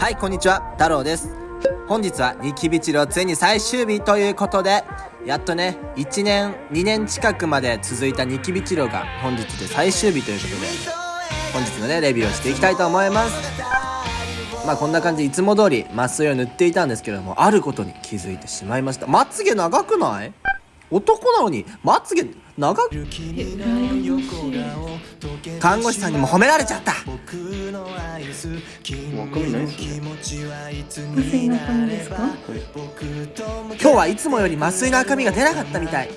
はいこんにちは。太郎です。本日はニキビ治療ついに最終日ということでやっとね1年2年近くまで続いたニキビ治療が本日で最終日ということで本日のねレビューをしていきたいと思います。まあこんな感じいつも通り麻酔を塗っていたんですけれどもあることに気づいてしまいました。まつげ長くない？男なのにまつげ長く。看護師さんにも褒められちゃった。わかんないですね麻酔の髪ですか今日はいつもより麻酔の赤みが出なかったみたい。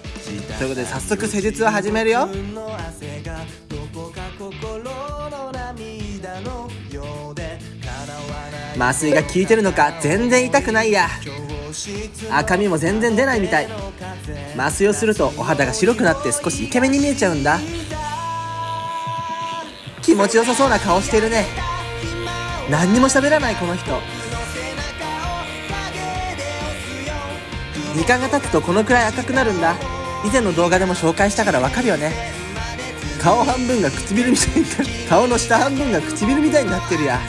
ということで早速施術を始めるよ。麻酔が効いてるのか全然痛くないや赤みも全然出ないみたい。麻酔をするとお肌が白くなって少しイケメンに見えちゃうんだ。気持ちよさそうな顔してるね。何にも喋らないこの人。時間が経つとこのくらい赤くなるんだ。以前の動画でも紹介したからわかるよね。顔半分が唇みたいに顔の下半分が唇みたいになってるや。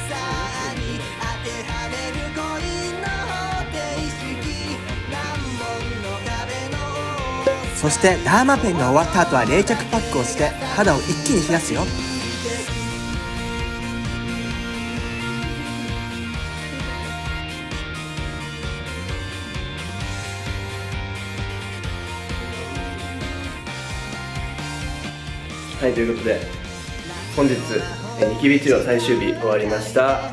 そしてダーマペンが終わった後は冷却パックをして肌を一気に冷やすよ。はいということで本日ニキビ治療最終日終わりました。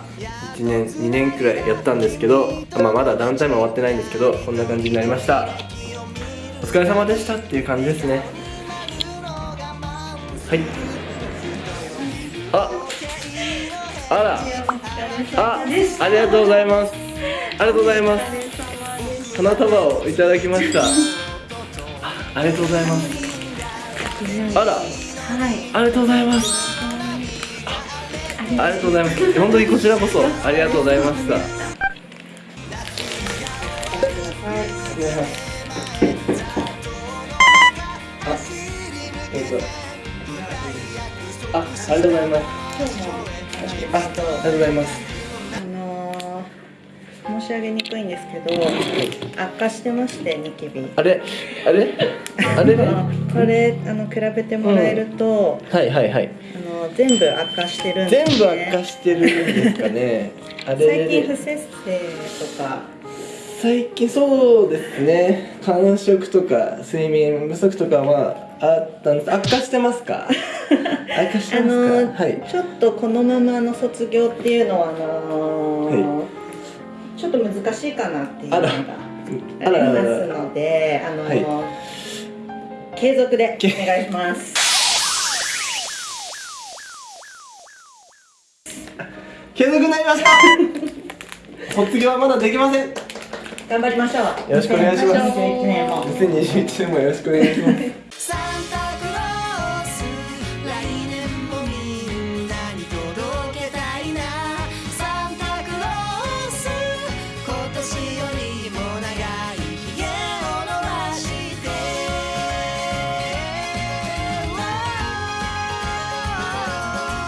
1年2年くらいやったんですけど、まあ、まだダウンタイム終わってないんですけどこんな感じになりました。お疲れ様でしたっていう感じですね。はい。ああら。あありがとうございます。ありがとうございます。花束をいただきました。ありがとうございます。あら。はいありがとうございます。ありがとうございます。本当にこちらこそありがとうございました。えっとあ、ありがとうございます。あ、ありがとうございます。あのー、申し上げにくいんですけど悪化してましてニキビ。あれ？あれ？あれ？これあの比べてもらえると、はいはいはい。あの全部悪化してるんです、全部ね、悪化してるんですかね。あれ？最近不摂生とか。最近そうですね。間食とか睡眠不足とかはまああったんです。悪化してますか？悪化してあますか、のーはい。ちょっとこのままの卒業っていうのはあのーちょっと難しいかなっていうのがありますのであのー継続でお願いします。継続になりました。卒業はまだできません。よ頑張りましょう。ろしくお願いします。2021年も。2021年もよろしくお願いします